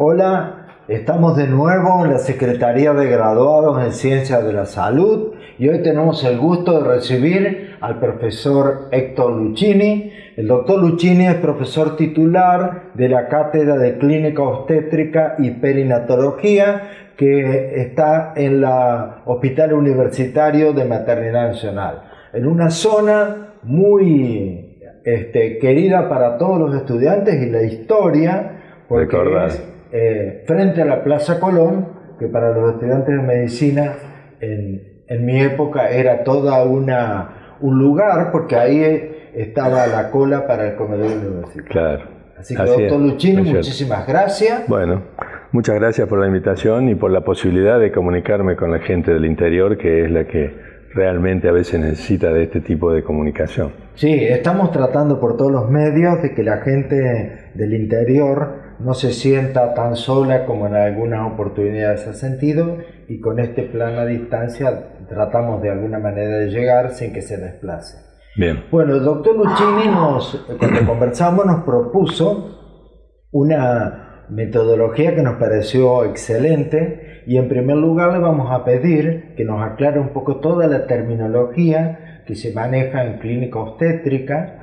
Hola, estamos de nuevo en la Secretaría de Graduados en Ciencias de la Salud y hoy tenemos el gusto de recibir al profesor Héctor Lucchini. El doctor Lucchini es profesor titular de la Cátedra de Clínica Obstétrica y Perinatología que está en el Hospital Universitario de Maternidad Nacional, en una zona muy este, querida para todos los estudiantes y la historia, es eh, frente a la Plaza Colón, que para los estudiantes de medicina en, en mi época era toda una un lugar, porque ahí estaba la cola para el comedor universitario. Claro. Así que, doctor Luchini, muchísimas gracias. Bueno, muchas gracias por la invitación y por la posibilidad de comunicarme con la gente del interior, que es la que realmente a veces necesita de este tipo de comunicación. Sí, estamos tratando por todos los medios de que la gente del interior no se sienta tan sola como en algunas oportunidades ha sentido y con este plan a distancia tratamos de alguna manera de llegar sin que se desplace. Bien. Bueno, el doctor Luchini nos, cuando conversamos nos propuso una metodología que nos pareció excelente y en primer lugar le vamos a pedir que nos aclare un poco toda la terminología que se maneja en clínica obstétrica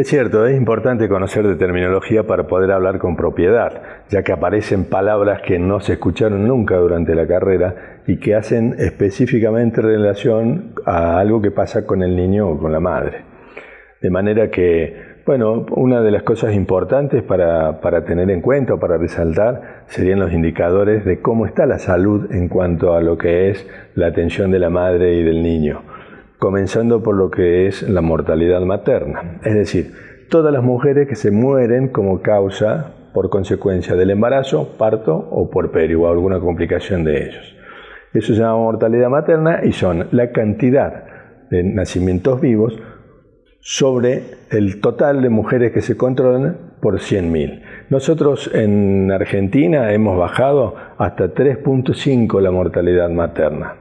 es cierto, es importante conocer de terminología para poder hablar con propiedad, ya que aparecen palabras que no se escucharon nunca durante la carrera y que hacen específicamente relación a algo que pasa con el niño o con la madre. De manera que, bueno, una de las cosas importantes para, para tener en cuenta o para resaltar serían los indicadores de cómo está la salud en cuanto a lo que es la atención de la madre y del niño comenzando por lo que es la mortalidad materna, es decir, todas las mujeres que se mueren como causa por consecuencia del embarazo, parto o puerperio o alguna complicación de ellos. Eso se llama mortalidad materna y son la cantidad de nacimientos vivos sobre el total de mujeres que se controlan por 100.000. Nosotros en Argentina hemos bajado hasta 3.5 la mortalidad materna.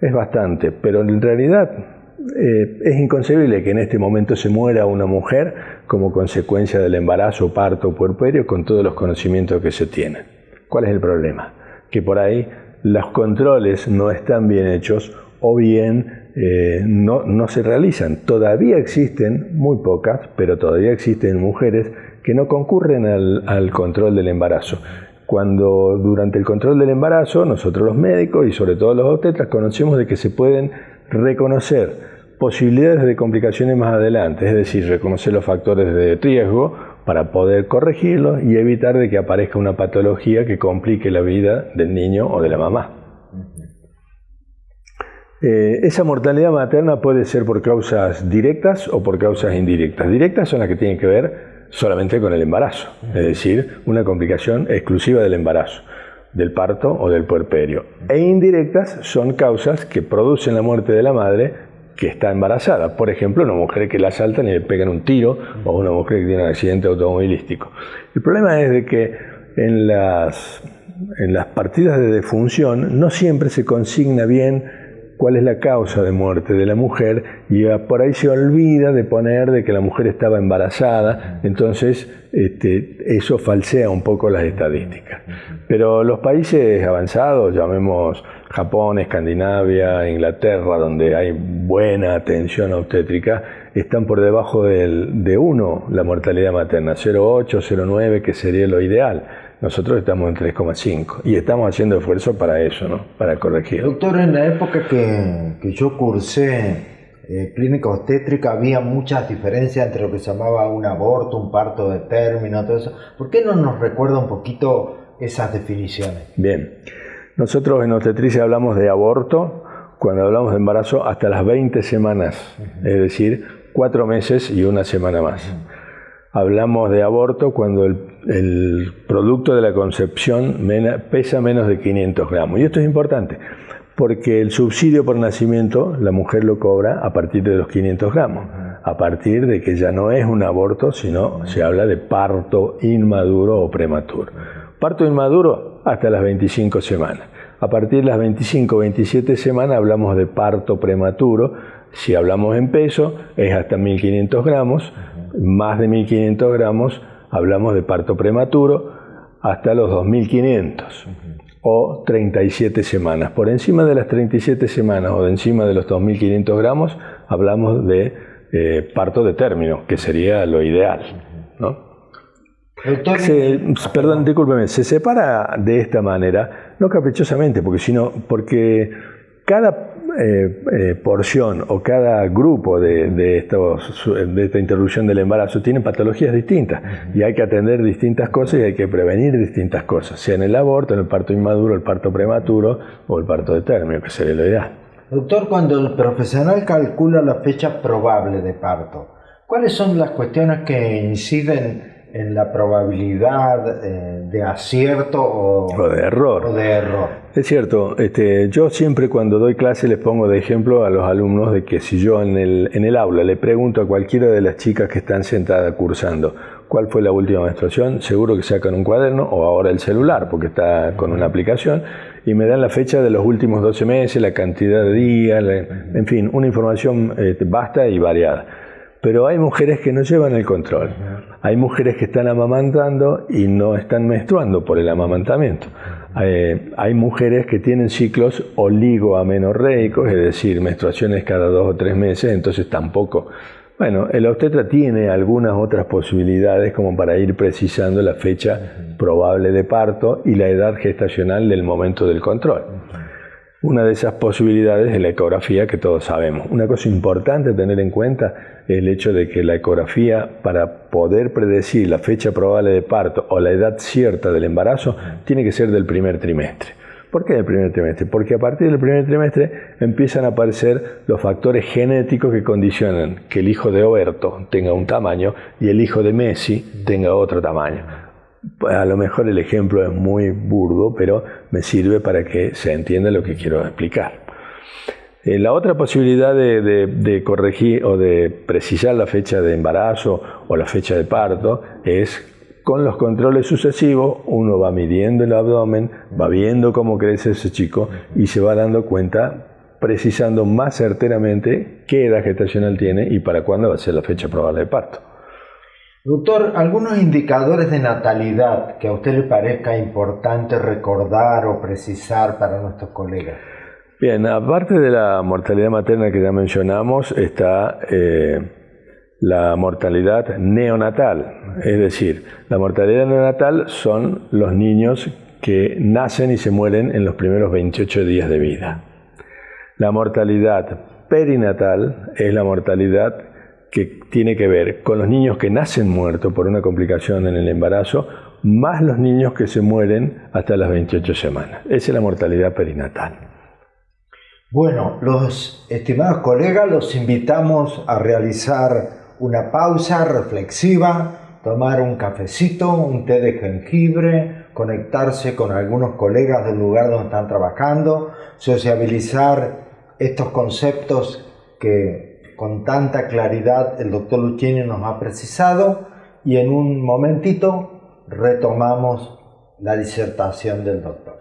Es bastante, pero en realidad eh, es inconcebible que en este momento se muera una mujer como consecuencia del embarazo, parto o puerperio con todos los conocimientos que se tienen. ¿Cuál es el problema? Que por ahí los controles no están bien hechos o bien eh, no, se realizan. Todavía existen, muy pocas, pero todavía existen mujeres que no concurren al, al control del embarazo cuando durante el control del embarazo nosotros los médicos y sobre todo los obstetras conocemos de que se pueden reconocer posibilidades de complicaciones más adelante, es decir, reconocer los factores de riesgo para poder corregirlos y evitar de que aparezca una patología que complique la vida del niño o de la mamá. Eh, esa mortalidad materna puede ser por causas directas o por causas indirectas. Directas son las que tienen que ver solamente con el embarazo, es decir, una complicación exclusiva del embarazo, del parto o del puerperio. E indirectas son causas que producen la muerte de la madre que está embarazada. Por ejemplo, una mujer que la asaltan y le pegan un tiro o una mujer que tiene un accidente automovilístico. El problema es de que en las, en las partidas de defunción no siempre se consigna bien cuál es la causa de muerte de la mujer y por ahí se olvida de poner de que la mujer estaba embarazada, entonces este, eso falsea un poco las estadísticas. Pero los países avanzados, llamemos Japón, Escandinavia, Inglaterra, donde hay buena atención obstétrica, están por debajo de 1 la mortalidad materna, 0,8, 0,9, que sería lo ideal. Nosotros estamos en 3,5 y estamos haciendo esfuerzo para eso, ¿no? para corregir. Doctor, en la época que, que yo cursé eh, clínica obstétrica había muchas diferencias entre lo que se llamaba un aborto, un parto de término, todo eso. ¿Por qué no nos recuerda un poquito esas definiciones? Bien, nosotros en obstetricia hablamos de aborto cuando hablamos de embarazo hasta las 20 semanas, es decir, cuatro meses y una semana más. Hablamos de aborto cuando el, producto de la concepción pesa menos de 500 gramos. Y esto es importante, porque el subsidio por nacimiento la mujer lo cobra a partir de los 500 gramos, a partir de que ya no es un aborto, sino se habla de parto inmaduro o prematuro. Parto inmaduro hasta las 25 semanas. A partir de las 25 27 semanas hablamos de parto prematuro. Si hablamos en peso, es hasta 1500 gramos más de 1500 gramos, hablamos de parto prematuro. hasta los 2500 o 37 semanas. Por encima de las 37 semanas o de encima de los 2500 gramos hablamos de eh, parto de término, que sería lo ideal. ¿no? perdón, discúlpeme, se separa de esta manera, no caprichosamente, porque sino porque cada eh, eh, porción o cada grupo de, estos, de esta interrupción del embarazo tiene patologías distintas y hay que atender distintas cosas y hay que prevenir distintas cosas, sea en el aborto, en el parto inmaduro, el parto prematuro o el parto de término, que sería lo ideal. Doctor, cuando el profesional calcula la fecha probable de parto, ¿cuáles son las cuestiones que inciden en la probabilidad eh, de acierto o, de error. de error. Es cierto, este, yo siempre cuando doy clase les pongo de ejemplo a los alumnos de que si yo en el, en el aula le pregunto a cualquiera de las chicas que están sentadas cursando cuál fue la última menstruación, seguro que sacan un cuaderno o ahora el celular porque está con una aplicación y me dan la fecha de los últimos 12 meses, la cantidad de días, en fin, una información eh, vasta y variada. Pero hay mujeres que no llevan el control. Hay mujeres que están amamantando y no están menstruando por el amamantamiento. Eh, hay mujeres que tienen ciclos oligoamenorreicos, es decir, menstruaciones cada dos o tres meses, entonces tampoco. Bueno, el obstetra tiene algunas otras posibilidades como para ir precisando la fecha probable de parto y la edad gestacional del momento del control. Una de esas posibilidades es la ecografía que todos sabemos. Una cosa importante a tener en cuenta es el hecho de que la ecografía, para poder predecir la fecha probable de parto o la edad cierta del embarazo, tiene que ser del primer trimestre. ¿Por qué del primer trimestre? Porque a partir del primer trimestre empiezan a aparecer los factores genéticos que condicionan que el hijo de Oberto tenga un tamaño y el hijo de Messi tenga otro tamaño a lo mejor el ejemplo es muy burdo, pero me sirve para que se entienda lo que quiero explicar. Eh, la otra posibilidad de, corregir o de precisar la fecha de embarazo o la fecha de parto es con los controles sucesivos, uno va midiendo el abdomen, va viendo cómo crece ese chico y se va dando cuenta, precisando más certeramente qué edad gestacional tiene y para cuándo va a ser la fecha probable de parto. Doctor, algunos indicadores de natalidad que a usted le parezca importante recordar o precisar para nuestros colegas. Bien, aparte de la mortalidad materna que ya mencionamos, está eh, la mortalidad neonatal. Es decir, la mortalidad neonatal son los niños que nacen y se mueren en los primeros 28 días de vida. La mortalidad perinatal es la mortalidad que tiene que ver con los niños que nacen muertos por una complicación en el embarazo, más los niños que se mueren hasta las 28 semanas. Esa es la mortalidad perinatal. Bueno, los estimados colegas, los invitamos a realizar una pausa reflexiva, tomar un cafecito, un té de jengibre, conectarse con algunos colegas del lugar donde están trabajando, sociabilizar estos conceptos que con tanta claridad el doctor Luchini nos ha precisado y en un momentito retomamos la disertación del doctor.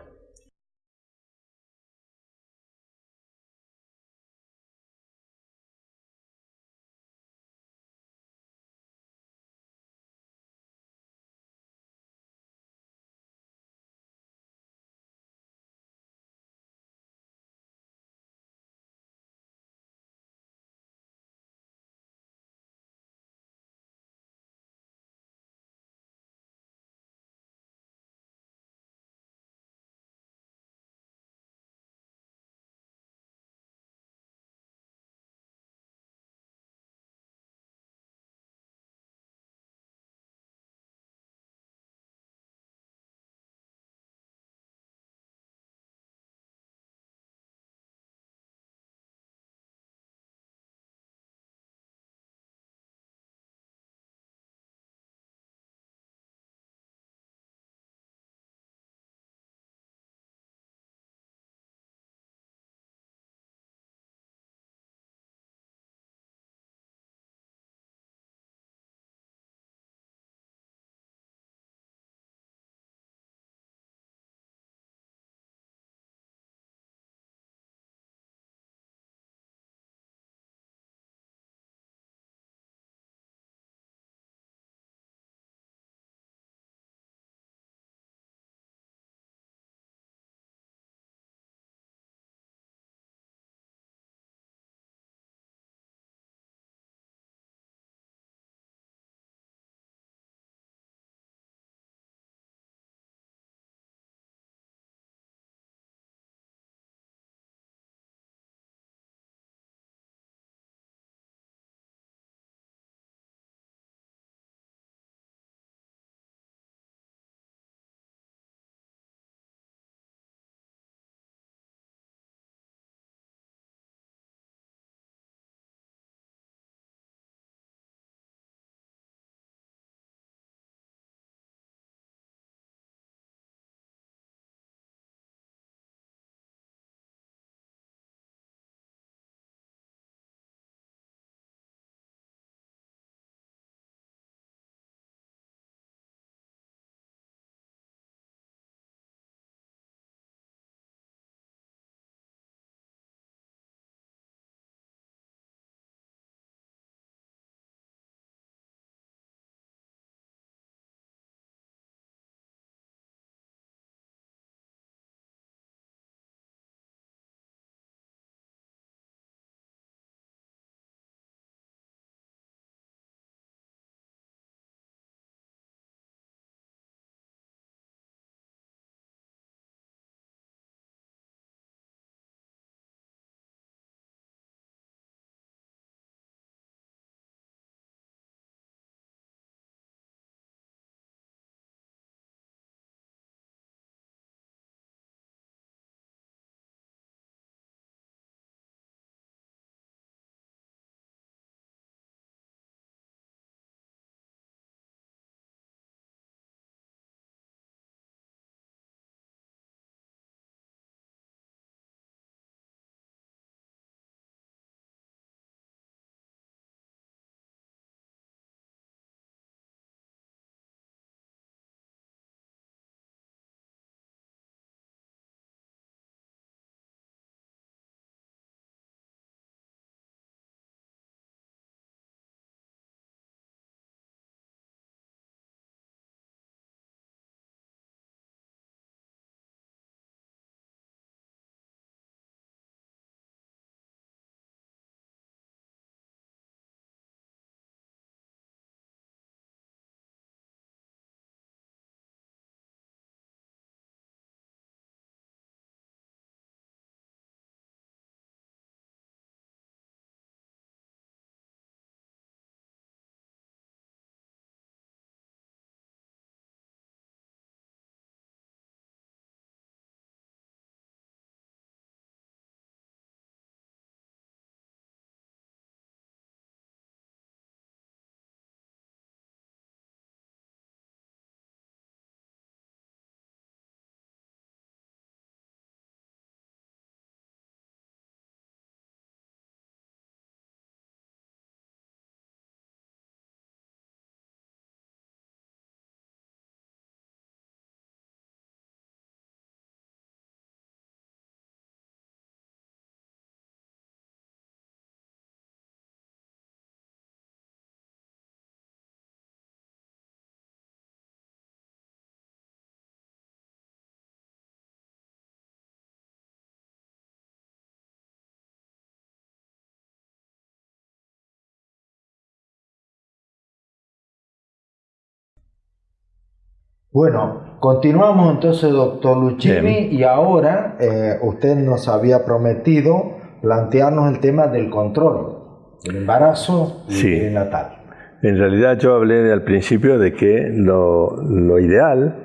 Bueno, continuamos entonces, doctor Luchini, y ahora eh, usted nos había prometido plantearnos el tema del control del embarazo y Sí. natal. En realidad yo hablé al principio de que lo, lo ideal,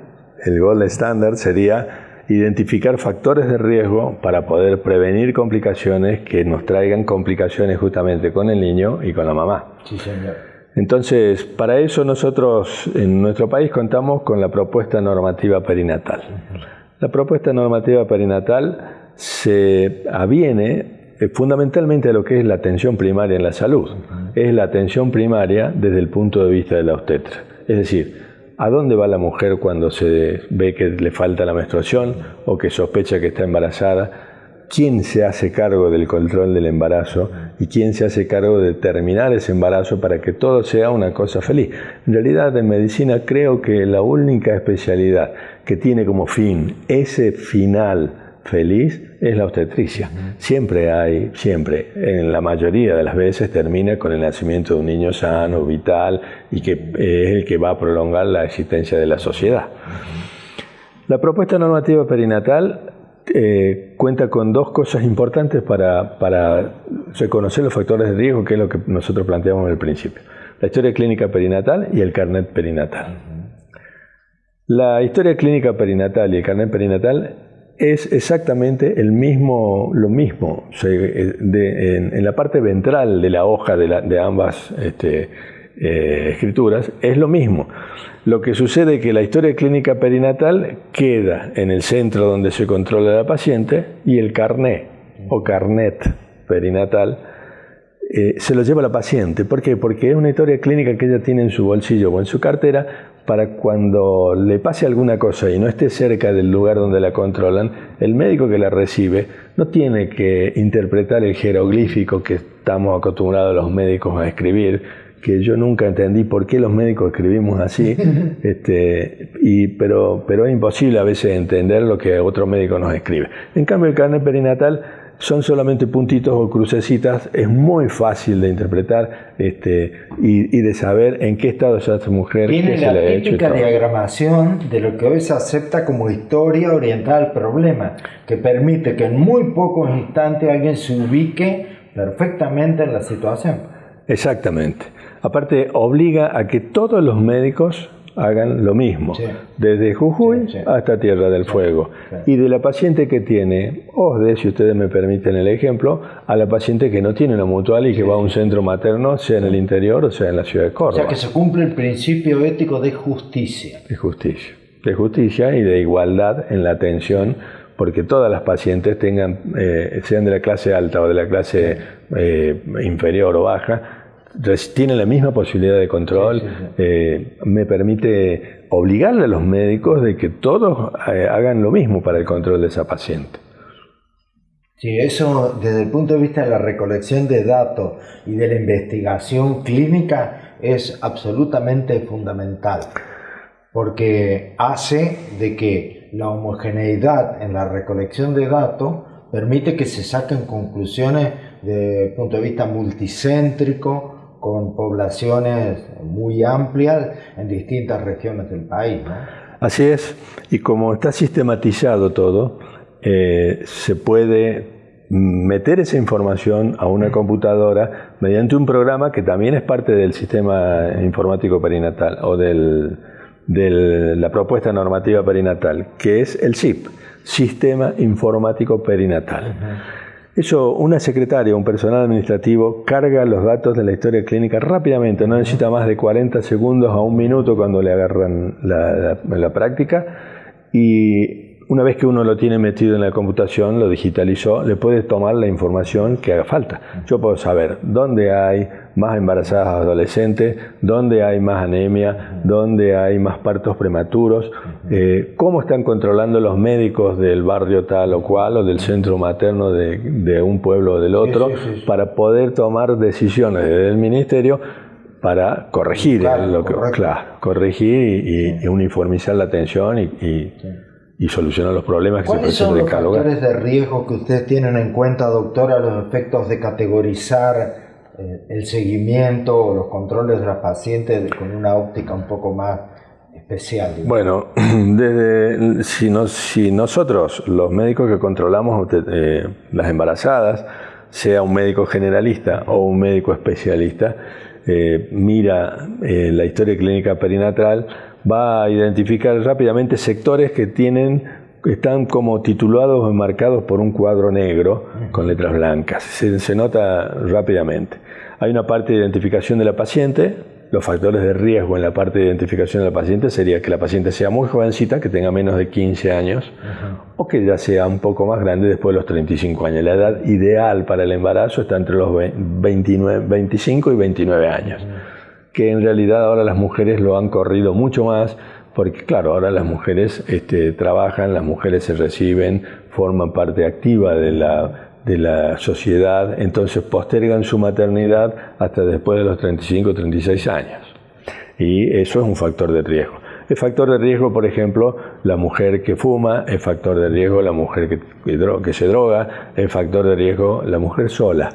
el gold standard, sería identificar factores de riesgo para poder prevenir complicaciones que nos traigan complicaciones justamente con el niño y con la mamá. Sí, señor. Entonces, para eso nosotros en nuestro país contamos con la propuesta normativa perinatal. La propuesta normativa perinatal se aviene eh, fundamentalmente a lo que es la atención primaria en la salud. Es la atención primaria desde el punto de vista de la obstetra. Es decir, ¿a dónde va la mujer cuando se ve que le falta la menstruación o que sospecha que está embarazada? Quién se hace cargo del control del embarazo y quién se hace cargo de terminar ese embarazo para que todo sea una cosa feliz. En realidad, en medicina creo que la única especialidad que tiene como fin ese final feliz es la obstetricia. Siempre hay, siempre, en la mayoría de las veces termina con el nacimiento de un niño sano, vital y que es el que va a prolongar la existencia de la sociedad. La propuesta normativa perinatal eh, cuenta con dos cosas importantes para, para reconocer los factores de riesgo, que es lo que nosotros planteamos al principio. La historia clínica perinatal y el carnet perinatal. La historia clínica perinatal y el carnet perinatal es exactamente el mismo, lo mismo. De- en, en la parte ventral de la hoja de ambas este, eh, escrituras es lo mismo. Lo que sucede es que la historia clínica perinatal queda en el centro donde se controla la paciente y el carnet o carnet perinatal eh, se lo lleva la paciente. ¿Por qué? Porque es una historia clínica que ella tiene en su bolsillo o en su cartera para cuando le pase alguna cosa y no esté cerca del lugar donde la controlan, el médico que la recibe no tiene que interpretar el jeroglífico que estamos acostumbrados los médicos a escribir, que yo nunca entendí por qué los médicos escribimos así, este, y, pero, pero es imposible a veces entender lo que otro médico nos escribe. En cambio, el carnet perinatal son solamente puntitos o crucecitas, es muy fácil de interpretar este, y, y de saber en qué estado está esta mujer, qué Tiene se la le ha hecho. y típica diagramación de lo que hoy se acepta como historia orientada al problema, que permite que en muy pocos instantes alguien se ubique perfectamente en la situación. Exactamente. Aparte, obliga a que todos los médicos hagan lo mismo, Sí. desde Jujuy Sí, sí. hasta Tierra del Fuego. Y de la paciente que tiene OSDE, si ustedes me permiten el ejemplo, a la paciente que no tiene una mutual y que va a un centro materno, sea en el interior o sea en la ciudad de O Córdoba. sea que se cumple el principio ético de justicia. de justicia. De justicia y de igualdad en la atención, porque todas las pacientes tengan, eh, sean de la clase alta o de la clase eh, inferior o baja, tienen la misma posibilidad de control. Sí, sí, sí. Eh, me permite obligarle a los médicos de que todos eh, hagan lo mismo para el control de esa paciente. Sí, eso desde el punto de vista de la recolección de datos y de la investigación clínica es absolutamente fundamental, porque hace de que la homogeneidad en la recolección de datos permite que se saquen conclusiones el punto de vista multicéntrico, con poblaciones muy amplias en distintas regiones del país. ¿no? Así es, y como está sistematizado todo, eh, se puede meter esa información a una computadora mediante un programa que también es parte del sistema informático perinatal o del- de la propuesta normativa perinatal, que es el SIP, Sistema Informático Perinatal. Eso, una secretaria, un personal administrativo, carga los datos de la historia clínica rápidamente, no necesita más de 40 segundos a un minuto cuando le agarran la, práctica y una vez que uno lo tiene metido en la computación, lo digitalizó, le puede tomar la información que haga falta. Yo puedo saber dónde hay más embarazadas adolescentes, dónde hay más anemia, dónde hay más partos prematuros, eh, cómo están controlando los médicos del barrio tal o cual o del centro materno de, de un pueblo o del otro, sí, sí, sí. para poder tomar decisiones desde el ministerio para corregir Claro, lo que claro, corregir y, y- y uniformizar la atención y, y- y solucionar los problemas que se ¿Cuáles son presentan en los cada lugar. factores de riesgo que ustedes tienen en cuenta, doctor, a los efectos de categorizar eh, el seguimiento o los controles de las pacientes con una óptica un poco más especial? Bueno, desde, si, si, nosotros, los médicos que controlamos eh, las embarazadas, sea un médico generalista o un médico especialista, eh, mira eh, la historia clínica perinatal, va a identificar rápidamente sectores que tienen están como titulados o marcados por un cuadro negro con letras blancas. Se, nota rápidamente. Hay una parte de identificación de la paciente. Los factores de riesgo en la parte de identificación de la paciente sería que la paciente sea muy jovencita, que tenga menos de 15 años, o que ya sea un poco más grande después de los 35 años. La edad ideal para el embarazo está entre los 29, 25 y 29 años, que en realidad ahora las mujeres lo han corrido mucho más porque claro, ahora las mujeres este, trabajan, las mujeres se reciben, forman parte activa de la, de la sociedad, entonces postergan su maternidad hasta después de los 35 o 36 años. Y eso es un factor de riesgo. Es factor de riesgo, por ejemplo, la mujer que fuma, es factor de riesgo la mujer que, se droga, es factor de riesgo la mujer sola.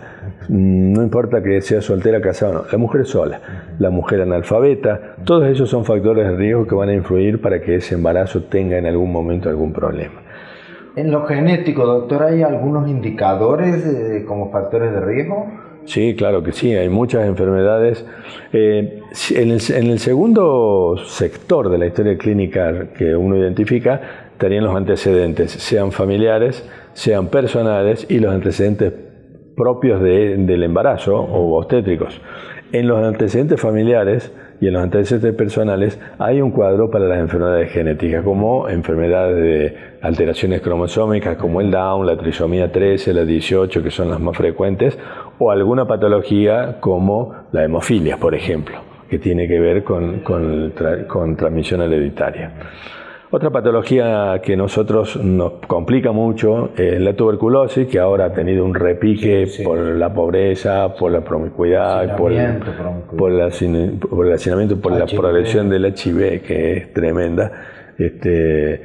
Mm, no importa que sea soltera, casada o no, la mujer sola, la mujer analfabeta, todos esos son factores de riesgo que van a influir para que ese embarazo tenga en algún momento algún problema. En lo genético, doctor, ¿hay algunos indicadores como factores de riesgo? Sí, claro que sí, hay muchas enfermedades. Eh, en, el, segundo sector de la historia clínica que uno identifica estarían los antecedentes, sean familiares, sean personales y los antecedentes propios del embarazo o obstétricos. En los antecedentes familiares y en los antecedentes personales hay un cuadro para las enfermedades genéticas, como enfermedades de alteraciones cromosómicas como el Down, la trisomía 13, la 18, que son las más frecuentes, o alguna patología como la hemofilia, por ejemplo, que tiene que ver con, con transmisión hereditaria. Otra patología que nosotros nos complica mucho es la tuberculosis, que ahora ha tenido un repique por la pobreza, por la promiscuidad, por, por, el hacinamiento, por la progresión del HIV, que es tremenda. Este,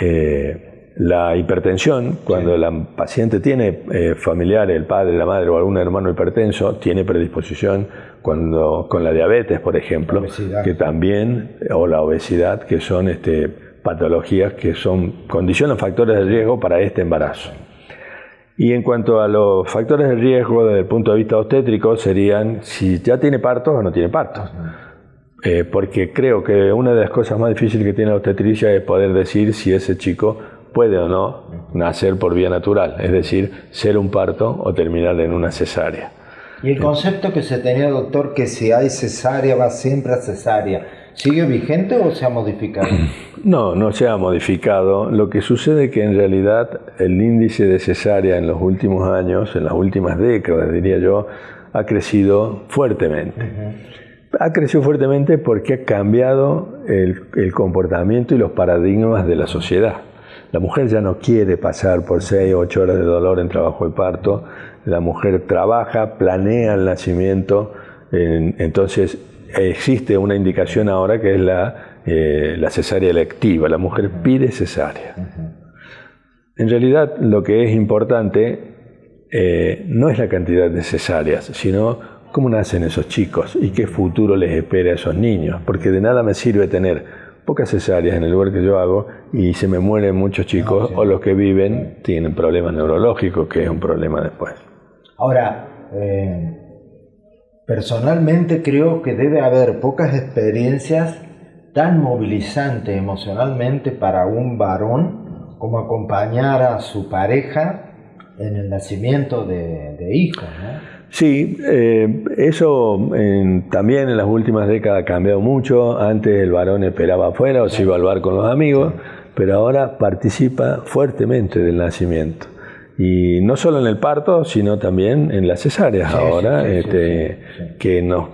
eh, la hipertensión, cuando la paciente tiene eh, familiares, el padre, la madre o algún hermano hipertenso, tiene predisposición cuando, con la diabetes, por ejemplo, que también, o la obesidad, que son este, patologías que son condicionan factores de riesgo para este embarazo. Y en cuanto a los factores de riesgo desde el punto de vista obstétrico serían si ya tiene partos o no tiene partos. Eh, porque creo que una de las cosas más difíciles que tiene la obstetricia es poder decir si ese chico puede o no nacer por vía natural, es decir, ser un parto o terminar en una cesárea. Y el concepto que se tenía, doctor, que si hay cesárea va siempre a cesárea, ¿Sigue vigente o se ha modificado? No, no se ha modificado. Lo que sucede es que en realidad el índice de cesárea en los últimos años, en las últimas décadas diría yo, ha crecido fuertemente. Ha crecido fuertemente porque ha cambiado el, el comportamiento y los paradigmas de la sociedad. La mujer ya no quiere pasar por 6 o 8 horas de dolor en trabajo de parto. La mujer trabaja, planea el nacimiento. entonces existe una indicación ahora que es la, eh, la cesárea electiva. La mujer pide cesárea. En realidad lo que es importante eh, no es la cantidad de cesáreas, sino cómo nacen esos chicos y qué futuro les espera a esos niños. Porque de nada me sirve tener pocas cesáreas en el lugar que yo hago y se me mueren muchos chicos o los que viven tienen problemas neurológicos, que es un problema después. Ahora, eh, Personalmente creo que debe haber pocas experiencias tan movilizantes emocionalmente para un varón como acompañar a su pareja en el nacimiento de, hijos. Sí, eh, eso también en las últimas décadas ha cambiado mucho. Antes el varón esperaba afuera o se iba al bar con los amigos, pero ahora participa fuertemente del nacimiento. Y no solo en el parto, sino también en las cesáreas ahora, este, que nos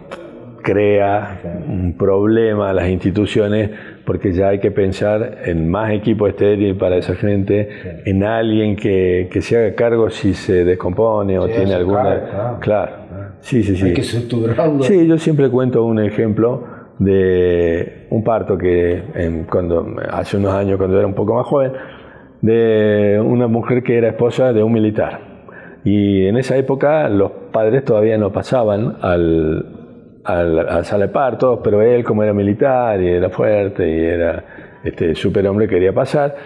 crea un problema a las instituciones porque ya hay que pensar en más equipo estéril para esa gente, en alguien que, que, se haga cargo si se descompone o tiene alguna... Claro. Sí, sí, sí. Hay que. Sí, yo siempre cuento un ejemplo de un parto que cuando hace unos años, cuando era un poco más joven, de una mujer que era esposa de un militar. Y en esa época los padres todavía no pasaban al, a la, sala de partos, pero él como era militar y era fuerte y era este superhombre quería pasar.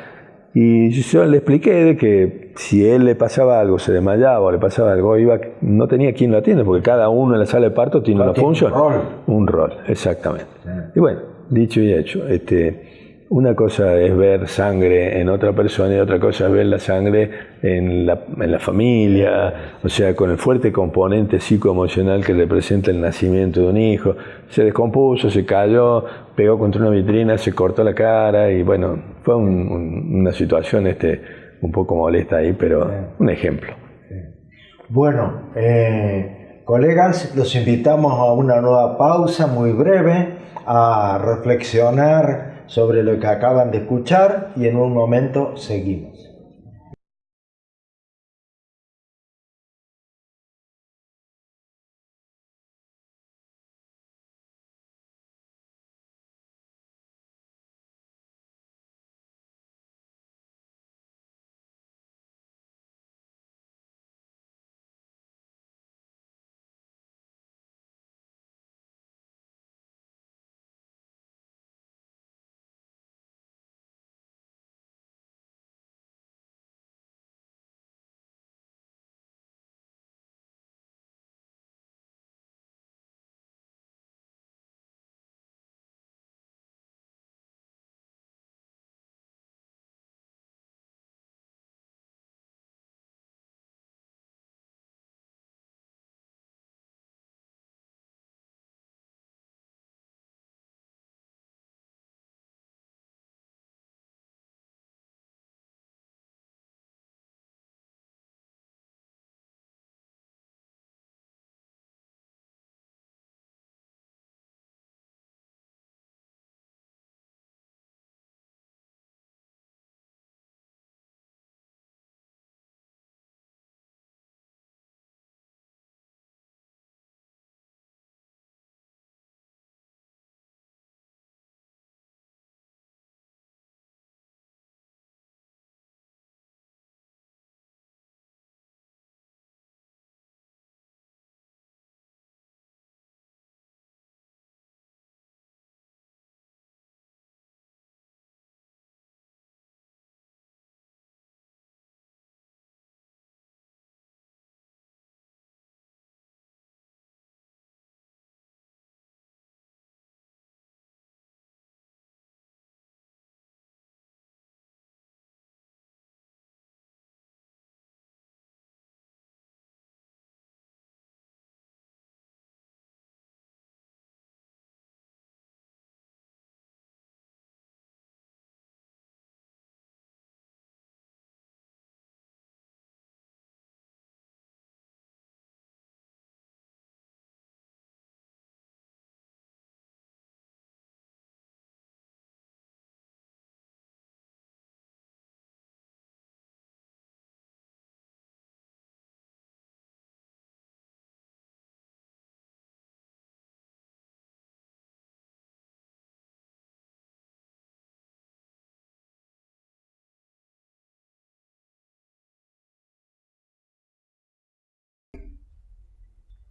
Y yo le expliqué de que si él le pasaba algo, se desmayaba o le pasaba algo, iba, no tenía quien lo atienda, porque cada uno en la sala de parto tiene una función. Un rol. Un rol, exactamente. Y bueno, dicho y hecho, este, una cosa es ver sangre en otra persona y otra cosa es ver la sangre en la, en la familia, o sea, con el fuerte componente psicoemocional que representa el nacimiento de un hijo. Se descompuso, se cayó, pegó contra una vitrina, se cortó la cara y bueno, fue una situación este, un poco molesta ahí, pero un ejemplo. Bueno, eh, colegas, los invitamos a una nueva pausa muy breve, a reflexionar sobre lo que acaban de escuchar y en un momento seguimos.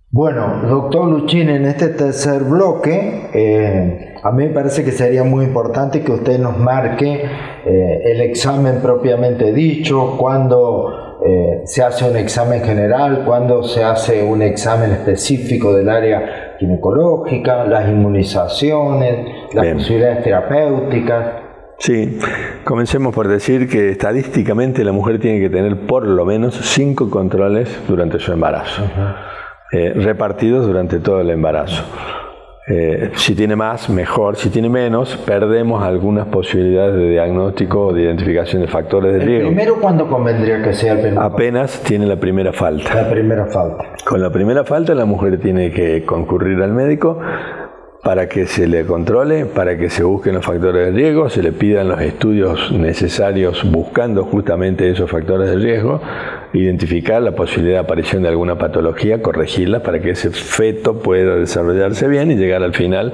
Bueno, doctor Luchín, en este tercer bloque, eh, a mí me parece que sería muy importante que usted nos marque eh, el examen propiamente dicho, cuándo eh, se hace un examen general, cuándo se hace un examen específico del área ginecológica, las inmunizaciones, las posibilidades terapéuticas. Sí, comencemos por decir que estadísticamente la mujer tiene que tener por lo menos cinco controles durante su embarazo. Eh, repartidos durante todo el embarazo. Eh, si tiene más, mejor. Si tiene menos, perdemos algunas posibilidades de diagnóstico o de identificación de factores de riesgo. ¿Primero cuándo convendría que sea el primero? Apenas tiene la primera falta. La primera falta. Con la primera falta la mujer tiene que concurrir al médico para que se le controle, para que se busquen los factores de riesgo, se le pidan los estudios necesarios buscando justamente esos factores de riesgo, identificar la posibilidad de aparición de alguna patología, corregirla para que ese feto pueda desarrollarse bien y llegar al final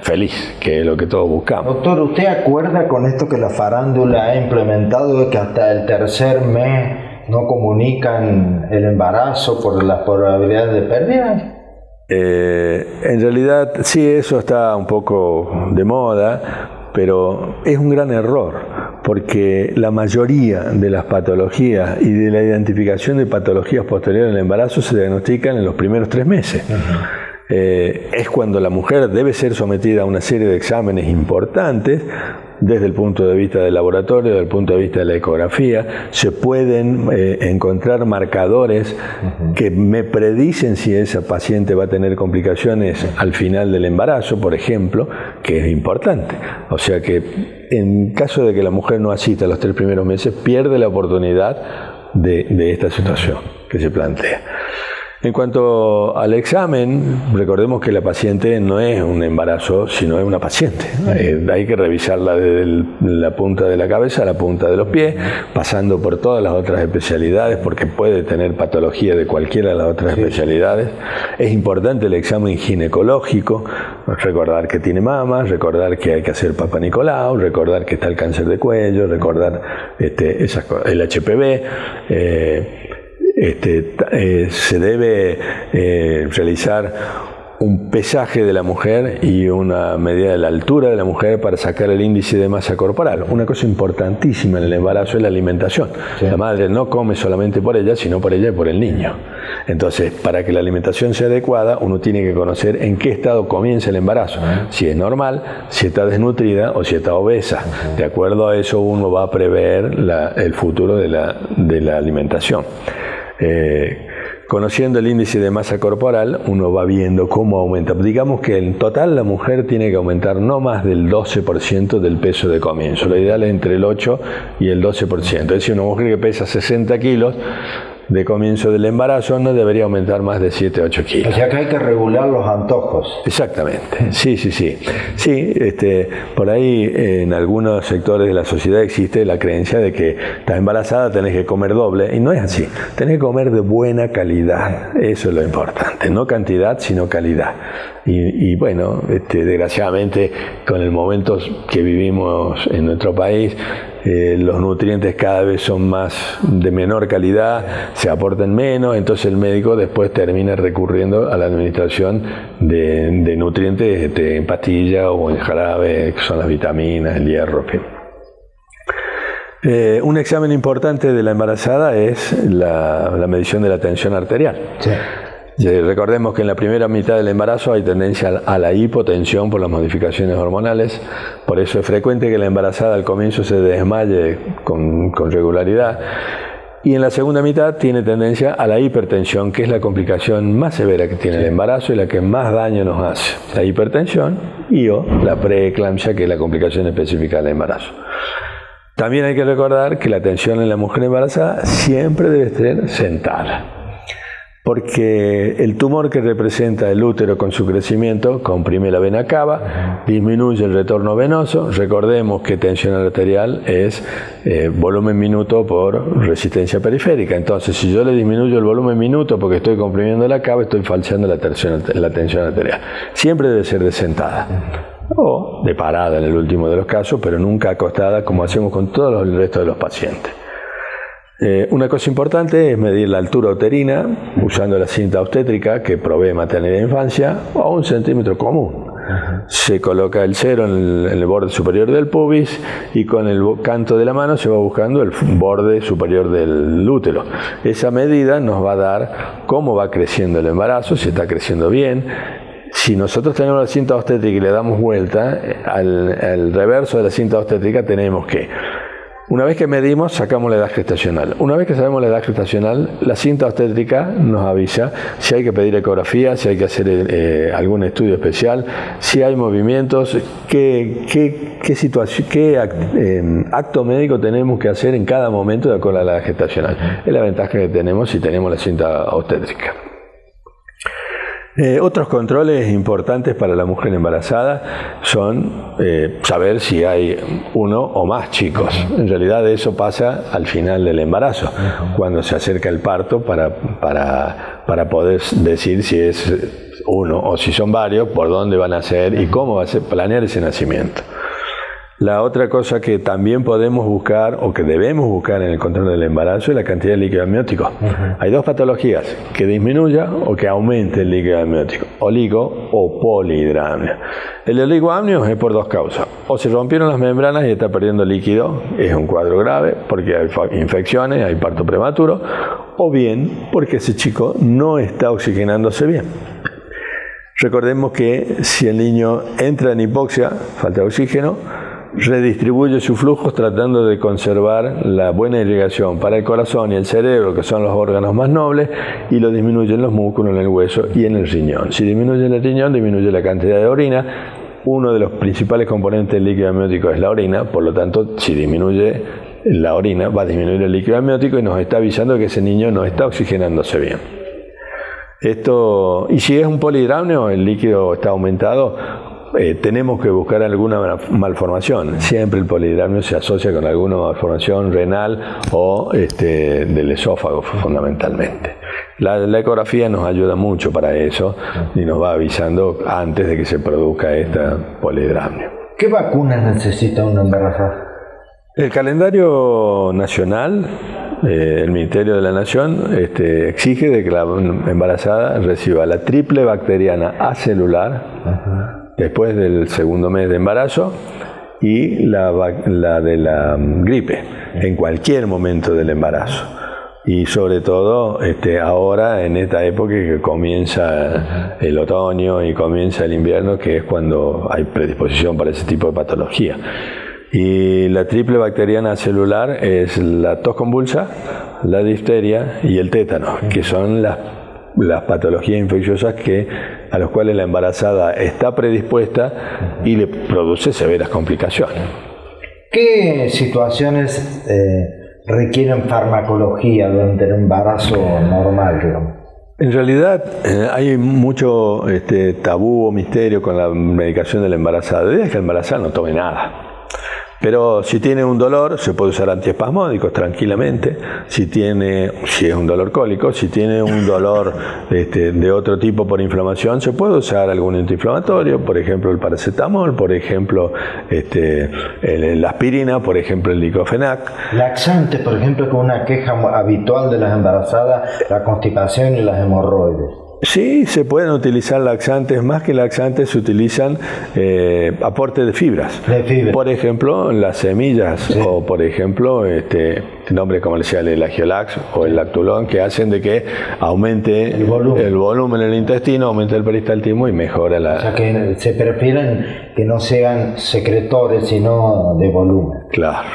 feliz, que es lo que todos buscamos. Doctor, ¿usted acuerda con esto que la farándula ha implementado de que hasta el tercer mes no comunican el embarazo por las probabilidades de pérdida? Eh, en realidad, sí, eso está un poco de moda, pero es un gran error, porque la mayoría de las patologías y de la identificación de patologías posteriores al embarazo se diagnostican en los primeros tres meses. Eh, es cuando la mujer debe ser sometida a una serie de exámenes importantes desde el punto de vista del laboratorio, desde el punto de vista de la ecografía, se pueden eh, encontrar marcadores que me predicen si esa paciente va a tener complicaciones al final del embarazo, por ejemplo, que es importante. O sea que en caso de que la mujer no asista los tres primeros meses, pierde la oportunidad de esta situación que se plantea. En cuanto al examen, recordemos que la paciente no es un embarazo, sino es una paciente. Eh, hay que revisarla desde la punta de la cabeza a la punta de los pies, pasando por todas las otras especialidades, porque puede tener patología de cualquiera de las otras especialidades. Es importante el examen ginecológico, recordar que tiene mama, recordar que hay que hacer Papa Nicolau, recordar que está el cáncer de cuello, recordar este, el HPV. Eh, este, eh, se debe eh, realizar un pesaje de la mujer y una medida de la altura de la mujer para sacar el índice de masa corporal. Una cosa importantísima en el embarazo es la alimentación. La madre no come solamente por ella, sino por ella y por el niño. Entonces, para que la alimentación sea adecuada, uno tiene que conocer en qué estado comienza el embarazo. Si es normal, si está desnutrida o si está obesa. De acuerdo a eso, uno va a prever el futuro de la, de la alimentación. Eh, conociendo el índice de masa corporal, uno va viendo cómo aumenta. Digamos que en total la mujer tiene que aumentar no más del 12% del peso de comienzo. Lo ideal es entre el 8 y el 12%. Es decir, una mujer que pesa 60 kilos de comienzo del embarazo no debería aumentar más de 7 8 kilos. O sea que hay que regular los antojos. Exactamente, sí, sí, sí. Sí, este, por ahí en algunos sectores de la sociedad existe la creencia de que estás embarazada, tenés que comer doble, y no es así. Tenés que comer de buena calidad, eso es lo importante, no cantidad, sino calidad. Y, bueno, este, desgraciadamente con el momento que vivimos en nuestro país, eh, los nutrientes cada vez son más de menor calidad, se aportan menos, entonces el médico después termina recurriendo a la administración de, nutrientes este, en pastilla o en jarabe, que son las vitaminas, el hierro, eh, un examen importante de la embarazada es la, medición de la tensión arterial. Recordemos que en la primera mitad del embarazo hay tendencia a la hipotensión por las modificaciones hormonales, por eso es frecuente que la embarazada al comienzo se desmaye con, regularidad. Y en la segunda mitad tiene tendencia a la hipertensión, que es la complicación más severa que tiene el embarazo y la que más daño nos hace. La hipertensión y o la preeclampsia, que es la complicación específica del embarazo. También hay que recordar que la tensión en la mujer embarazada siempre debe ser sentada porque el tumor que representa el útero con su crecimiento comprime la vena cava, disminuye el retorno venoso. Recordemos que tensión arterial es eh, volumen minuto por resistencia periférica. Entonces, si yo le disminuyo el volumen minuto porque estoy comprimiendo la cava, estoy falseando la tensión, la tensión arterial. Siempre debe ser de sentada o de parada en el último de los casos, pero nunca acostada como hacemos con todos el resto de los pacientes. Eh, una cosa importante es medir la altura uterina usando la cinta obstétrica que provee maternidad e infancia a un centímetro común. Se coloca el cero en el, borde superior del pubis y con el canto de la mano se va buscando el borde superior del útero. Esa medida nos va a dar cómo va creciendo el embarazo, si está creciendo bien, si nosotros tenemos la cinta obstétrica y le damos vuelta, eh, al, al, reverso de la cinta obstétrica tenemos que una vez que medimos, sacamos la edad gestacional. Una vez que sabemos la edad gestacional, la cinta obstétrica nos avisa si hay que pedir ecografía, si hay que hacer eh, algún estudio especial, si hay movimientos, qué, qué, situación, qué em, acto médico tenemos que hacer en cada momento de acuerdo a la edad gestacional. Es la ventaja que tenemos si tenemos la cinta obstétrica. Eh, otros controles importantes para la mujer embarazada son eh, saber si hay uno o más chicos. En realidad eso pasa al final del embarazo, cuando se acerca el parto para, para, para poder decir si es uno o si son varios, por dónde van a ser y cómo va a ser planear ese nacimiento. La otra cosa que también podemos buscar o que debemos buscar en el control del embarazo es la cantidad de líquido amniótico. Hay dos patologías, que disminuya o que aumente el líquido amniótico, oligo o polihidramnia. El oligoamnio es por dos causas. O se rompieron las membranas y está perdiendo líquido, es un cuadro grave porque hay infecciones, hay parto prematuro, o bien porque ese chico no está oxigenándose bien. Recordemos que si el niño entra en hipoxia, falta de oxígeno, redistribuye sus flujos tratando de conservar la buena irrigación para el corazón y el cerebro, que son los órganos más nobles, y lo disminuye en los músculos, en el hueso y en el riñón. Si disminuye el riñón, disminuye la cantidad de orina. Uno de los principales componentes del líquido amniótico es la orina, por lo tanto, si disminuye la orina, va a disminuir el líquido amniótico y nos está avisando que ese niño no está oxigenándose bien. Esto, y si es un polihidramnio, el líquido está aumentado, eh, tenemos que buscar alguna malformación. Siempre el polihidramnio se asocia con alguna malformación renal o este, del esófago fundamentalmente. La, ecografía nos ayuda mucho para eso y nos va avisando antes de que se produzca esta polihidramnio. ¿Qué vacunas necesita una embarazada? El calendario nacional, eh, el Ministerio de la Nación, este, exige de que la embarazada reciba la triple bacteriana acelular, después del segundo mes de embarazo y la, de la mm, gripe en cualquier momento del embarazo. Y sobre todo este, ahora, en esta época que comienza el otoño y comienza el invierno, que es cuando hay predisposición para ese tipo de patología. Y la triple bacteriana celular es la tos convulsa, la difteria y el tétano, que son las las patologías infecciosas que, a las cuales la embarazada está predispuesta y le produce severas complicaciones. ¿Qué situaciones eh, requieren farmacología durante el embarazo normal? En realidad eh, hay mucho este, tabú o misterio con la medicación de la embarazada. La idea es que la embarazada no tome nada. Pero si tiene un dolor, se puede usar antiespasmódicos tranquilamente. Si tiene, si es un dolor cólico, si tiene un dolor este, de otro tipo por inflamación, se puede usar algún antiinflamatorio, por ejemplo el paracetamol, por ejemplo este, la aspirina, por ejemplo el diclofenac. Laxantes, por ejemplo, con una queja habitual de las embarazadas, la constipación y las hemorroides. Sí, se pueden utilizar laxantes, más que laxantes se utilizan eh, aportes de fibras. Por ejemplo, las semillas o por ejemplo, este nombre comercial el agiolax o el lactulón que hacen de que aumente el volumen, en el intestino, aumente el peristaltismo y mejora la... O sea que se prefieren que no sean secretores sino de volumen. Claro.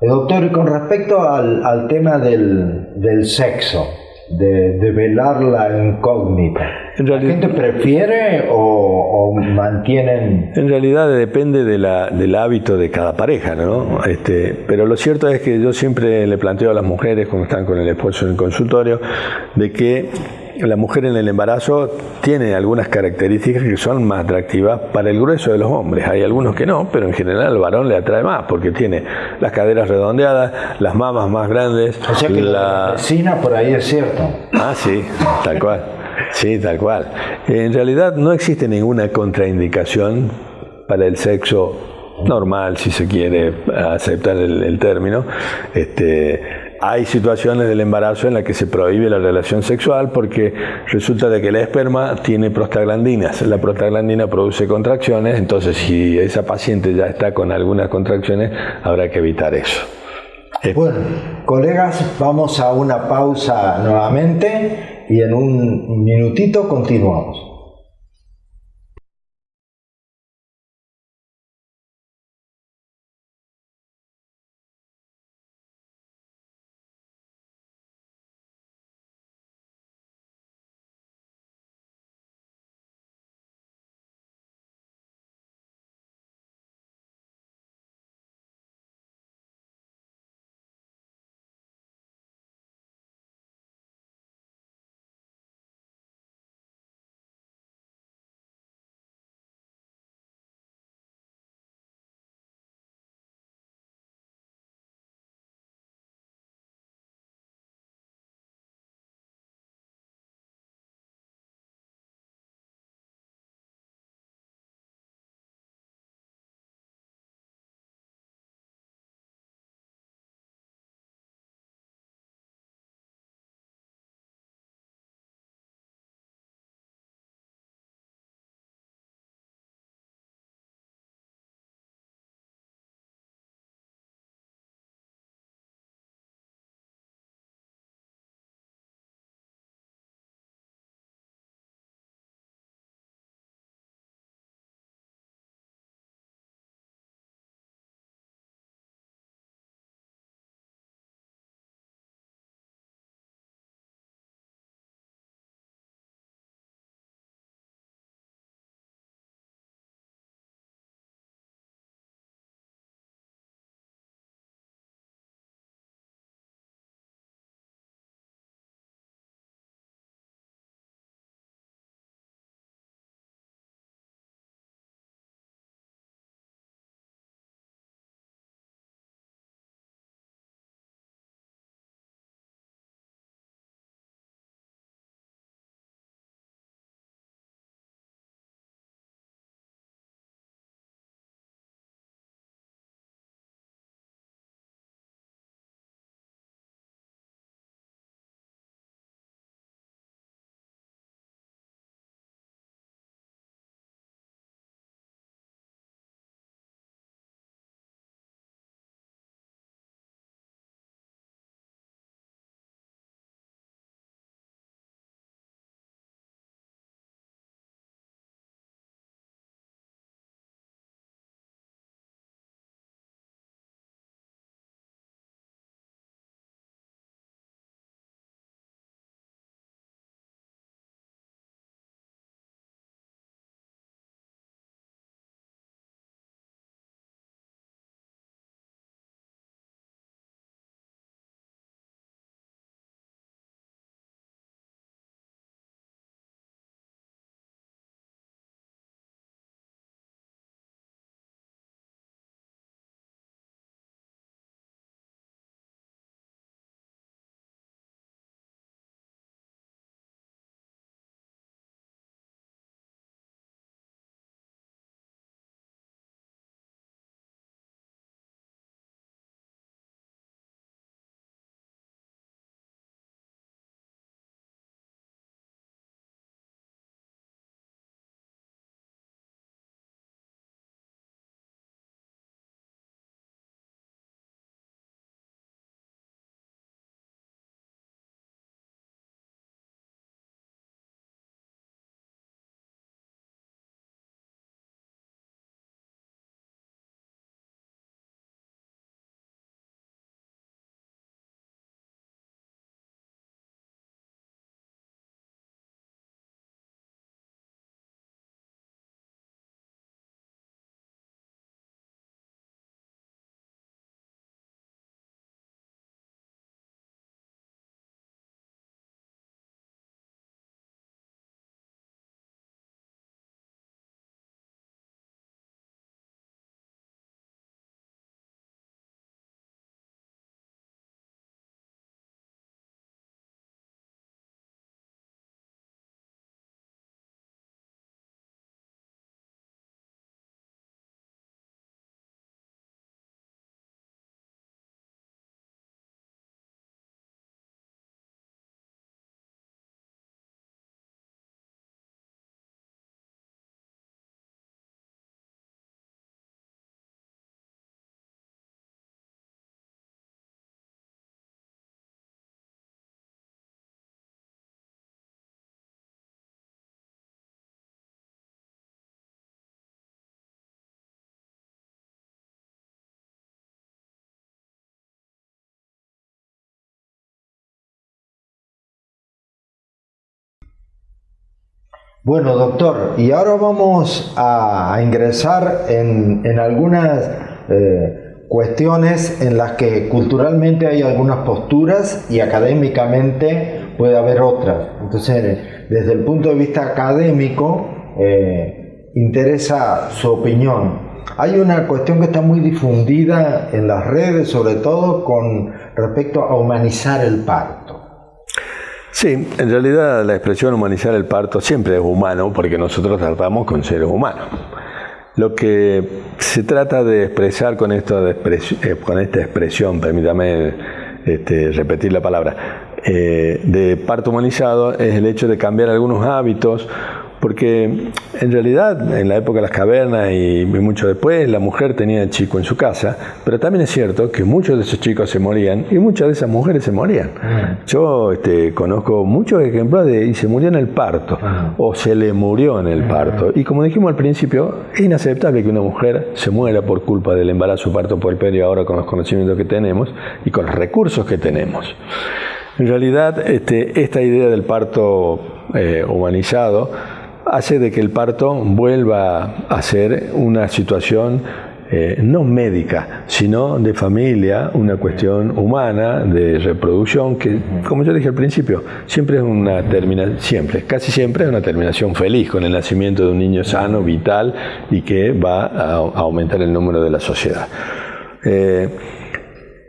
Eh, doctor, y con respecto al, al tema del, del sexo, de, velar la incógnita. ¿La gente prefiere o, mantienen...? En realidad depende de la, del hábito de cada pareja, ¿no? Este, pero lo cierto es que yo siempre le planteo a las mujeres cuando están con el esposo en el consultorio de que la mujer en el embarazo tiene algunas características que son más atractivas para el grueso de los hombres. Hay algunos que no, pero en general al varón le atrae más porque tiene las caderas redondeadas, las mamas más grandes. O sea que la vecina por ahí es cierto. Ah, sí, tal cual. Sí, tal cual. En realidad no existe ninguna contraindicación para el sexo normal, si se quiere aceptar el, el término. Este, hay situaciones del embarazo en las que se prohíbe la relación sexual porque resulta de que el esperma tiene prostaglandinas. La prostaglandina produce contracciones, entonces si esa paciente ya está con algunas contracciones, habrá que evitar eso. Bueno, colegas, vamos a una pausa nuevamente y en un minutito continuamos. Bueno, doctor, y ahora vamos a, ingresar en, algunas eh, cuestiones en las que culturalmente hay algunas posturas y académicamente puede haber otras. Entonces, desde el punto de vista académico, eh, interesa su opinión. Hay una cuestión que está muy difundida en las redes, sobre todo con respecto a humanizar el parto. Sí, en realidad la expresión humanizar el parto siempre es humano porque nosotros tratamos con seres humanos. Lo que se trata de expresar con, esto eh, con esta expresión, permítame este, repetir la palabra, eh, de parto humanizado es el hecho de cambiar algunos hábitos porque en realidad en la época de las cavernas y mucho después la mujer tenía el chico en su casa, pero también es cierto que muchos de esos chicos se morían y muchas de esas mujeres se morían. Mm. Yo este, conozco muchos ejemplos de y se murió en el parto mm. o se le murió en el mm. parto. Y como dijimos al principio, es inaceptable que una mujer se muera por culpa del embarazo parto por el ahora con los conocimientos que tenemos y con los recursos que tenemos. En realidad, este, esta idea del parto eh, humanizado hace de que el parto vuelva a ser una situación eh, no médica, sino de familia, una cuestión humana, de reproducción, que, como yo dije al principio, siempre es una terminación, siempre, casi siempre es una terminación feliz con el nacimiento de un niño sano, vital y que va a, aumentar el número de la sociedad. Eh,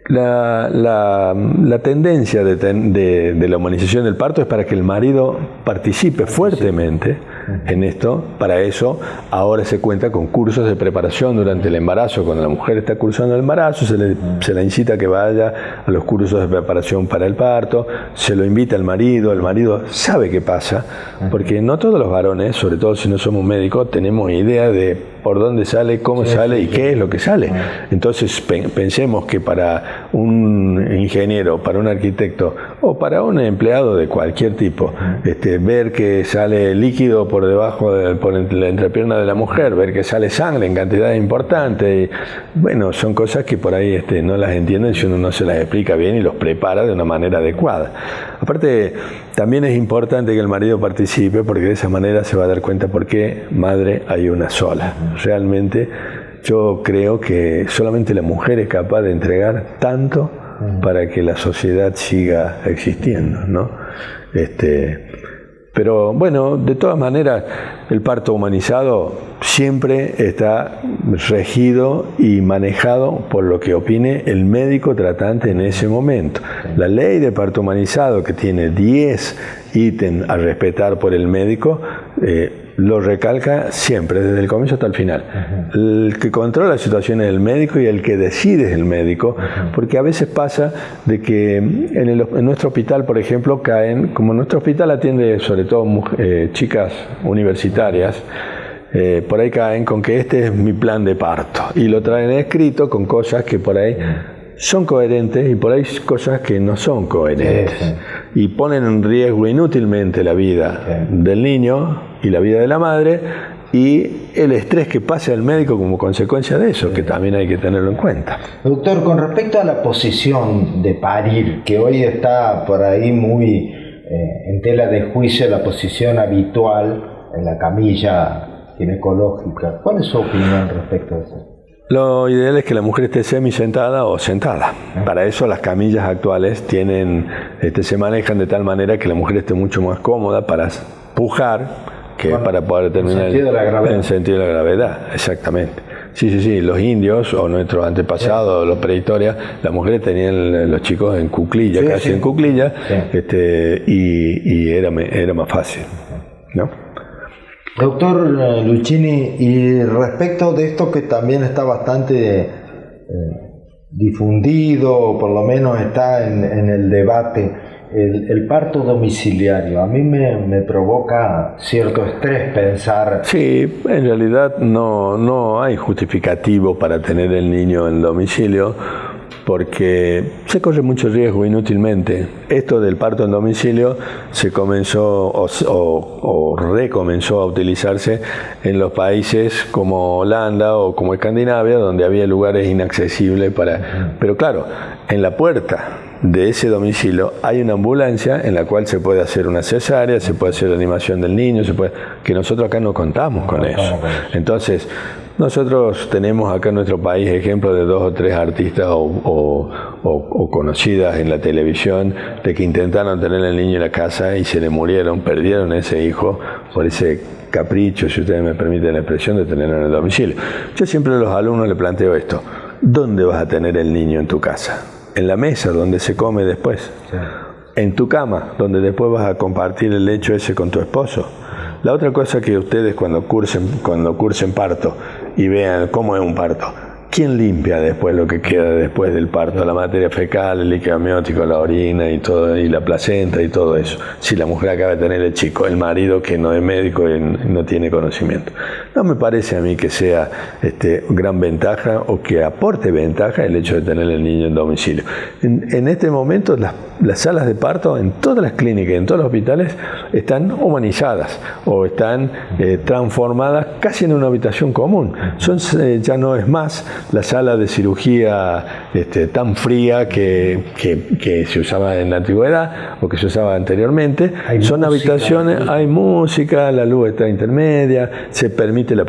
la, tendencia de, la humanización del parto es para que el marido participe fuertemente en esto. Para eso, ahora se cuenta con cursos de preparación durante el embarazo. Cuando la mujer está cursando el embarazo, se le, se la incita a que vaya a los cursos de preparación para el parto, se lo invita al marido, el marido sabe qué pasa, porque no todos los varones, sobre todo si no somos médicos, tenemos idea de por dónde sale, cómo sale y qué es lo que sale. Entonces pensemos que para un ingeniero, para un arquitecto o para un empleado de cualquier tipo, este, ver que sale líquido por debajo, de, por la entrepierna de la mujer, ver que sale sangre en cantidades importantes, bueno, son cosas que por ahí este, no las entienden si uno no se las explica bien y los prepara de una manera adecuada. Aparte, también es importante que el marido participe porque de esa manera se va a dar cuenta por qué madre hay una sola. Realmente yo creo que solamente la mujer es capaz de entregar tanto para que la sociedad siga existiendo, ¿no? Este, pero bueno, de todas maneras, el parto humanizado siempre está regido y manejado por lo que opine el médico tratante en ese momento. La ley de parto humanizado, que tiene 10 ítems a respetar por el médico, eh, lo recalca siempre, desde el comienzo hasta el final. El que controla la situación es el médico y el que decide es el médico, porque a veces pasa de que en, nuestro hospital, por ejemplo, caen, como nuestro hospital atiende sobre todo eh, chicas universitarias, eh, por ahí caen con que este es mi plan de parto y lo traen escrito con cosas que por ahí son coherentes y por ahí cosas que no son coherentes y ponen en riesgo inútilmente la vida del niño y la vida de la madre y el estrés que pasa al médico como consecuencia de eso, que también hay que tenerlo en cuenta. Doctor, con respecto a la posición de parir, que hoy está por ahí muy eh, en tela de juicio la posición habitual en la camilla ginecológica, ¿cuál es su opinión respecto a eso? Lo ideal es que la mujer esté semi sentada o sentada. Para eso las camillas actuales tienen, este, se manejan de tal manera que la mujer esté mucho más cómoda para pujar que para poder terminar en sentido de la gravedad. En sentido de la gravedad, exactamente. Sí, sí, sí, los indios o nuestros antepasados, los prehistorias, las mujeres tenían los chicos en cuclilla, casi en cuclilla, este, y, era, era más fácil. ¿no? Doctor eh, Luchini, y respecto de esto que también está bastante eh, difundido, por lo menos está en, el debate, el, parto domiciliario, a mí me, provoca cierto estrés pensar... Sí, en realidad no, no hay justificativo para tener el niño en domicilio porque se corre mucho riesgo inútilmente. Esto del parto en domicilio se comenzó o, recomenzó a utilizarse en los países como Holanda o como Escandinavia, donde había lugares inaccesibles para... Pero claro, en la puerta de ese domicilio hay una ambulancia en la cual se puede hacer una cesárea, se puede hacer la animación del niño, se puede, que nosotros acá no contamos con eso. Entonces, nosotros tenemos acá en nuestro país ejemplos de dos o tres artistas o, conocidas en la televisión de que intentaron tener el niño en la casa y se le murieron, perdieron ese hijo por ese capricho, si ustedes me permiten la expresión, de tenerlo en el domicilio. Yo siempre a los alumnos les planteo esto. ¿Dónde vas a tener el niño en tu casa? ¿En la mesa donde se come después? ¿En tu cama donde después vas a compartir el lecho ese con tu esposo? La otra cosa que ustedes cuando cursen, cuando cursen parto y vean cómo es un parto, ¿Quién limpia después lo que queda después del parto? La materia fecal, el líquido amniótico, la orina y todo, y la placenta y todo eso. Si la mujer acaba de tener el chico, el marido que no es médico y no tiene conocimiento. No me parece a mí que sea este, gran ventaja o que aporte ventaja el hecho de tener el niño en domicilio. En, este momento las, salas de parto en todas las clínicas, en todos los hospitales, están humanizadas o están eh, transformadas casi en una habitación común. Son, eh, ya no es más la sala de cirugía este, tan fría que, que, se usaba en la antigüedad o que se usaba anteriormente. Son habitaciones, hay música, la luz está intermedia, se permite la,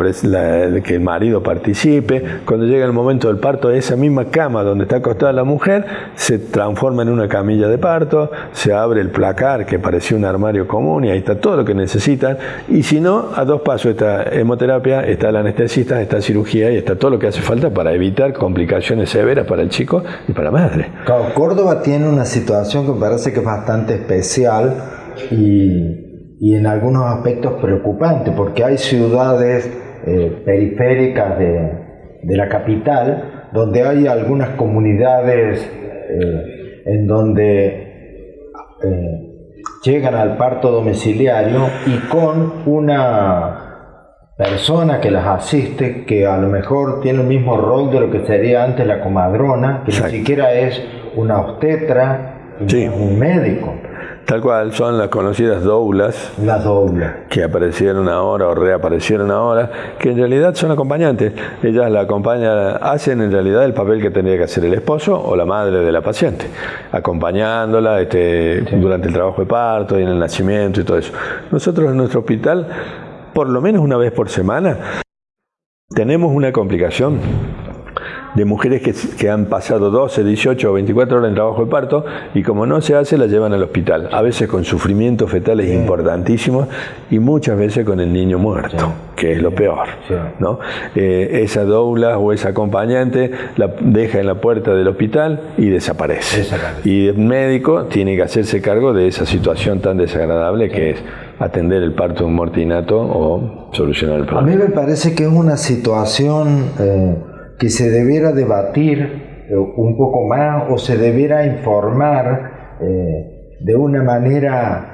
que el marido participe. Cuando llega el momento del parto, esa misma cama donde está acostada la mujer se transforma en una camilla de parto, se abre el placar que parecía un armario común y ahí está todo lo que necesitan. Y si no, a dos pasos está hemoterapia, está el anestesista, está cirugía y está todo lo que hace falta para evitar complicaciones severas para el chico y para la madre. Córdoba tiene una situación que me parece que es bastante especial y, y en algunos aspectos preocupante, porque hay ciudades eh, periféricas de, de, la capital donde hay algunas comunidades eh, en donde eh, llegan al parto domiciliario y con una persona que las asiste, que a lo mejor tiene el mismo rol de lo que sería antes la comadrona, que ni siquiera es una obstetra, un médico. Tal cual, son las conocidas doulas. Las doulas. Que aparecieron ahora o reaparecieron ahora, que en realidad son acompañantes. Ellas la acompañan, hacen en realidad el papel que tendría que hacer el esposo o la madre de la paciente, acompañándola este, durante el trabajo de parto y en el nacimiento y todo eso. Nosotros en nuestro hospital por lo menos una vez por semana, tenemos una complicación de mujeres que, han pasado 12, 18 o 24 horas en trabajo de parto y como no se hace la llevan al hospital, a veces con sufrimientos fetales importantísimos y muchas veces con el niño muerto, que es lo peor. ¿no? Eh, esa doula o esa acompañante la deja en la puerta del hospital y desaparece. Y el médico tiene que hacerse cargo de esa situación tan desagradable que es atender el parto de un mortinato o solucionar el problema. A mí me parece que es una situación eh, que se debiera debatir eh, un poco más o se debiera informar eh, de una manera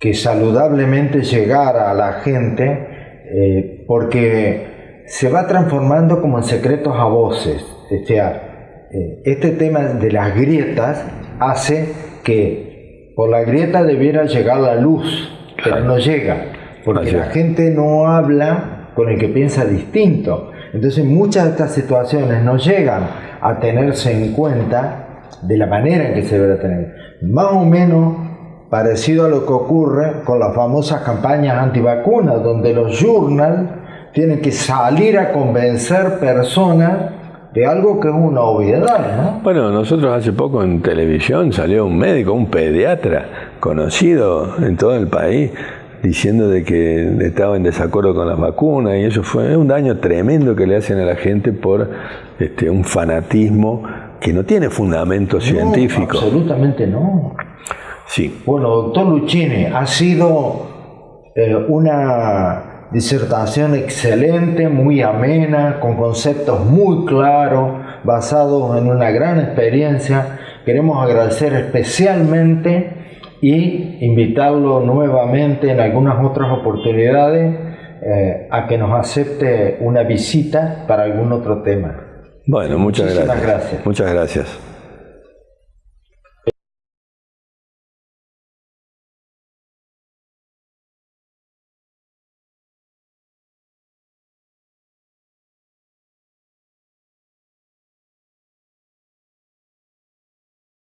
que saludablemente llegara a la gente porque se va transformando como en secretos a voces. O sea, este tema de las grietas hace que por la grieta debiera llegar la luz, pero no llega, porque la gente no habla con el que piensa distinto. Entonces muchas de estas situaciones no llegan a tenerse en cuenta de la manera en que se debe tener. Más o menos parecido a lo que ocurre con las famosas campañas antivacunas, donde los journals tienen que salir a convencer personas de algo que es una obviedad, ¿no? Bueno, nosotros hace poco en televisión salió un médico, un pediatra conocido en todo el país, diciendo de que estaba en desacuerdo con las vacunas y eso fue un daño tremendo que le hacen a la gente por este, un fanatismo que no tiene fundamento científico. Absolutamente no. Sí. Bueno, doctor Luchini, ha sido eh, una disertación excelente, muy amena, con conceptos muy claros, basados en una gran experiencia. Queremos agradecer especialmente y invitarlo nuevamente en algunas otras oportunidades eh, a que nos acepte una visita para algún otro tema. Bueno, muchas gracias. gracias. Muchas gracias.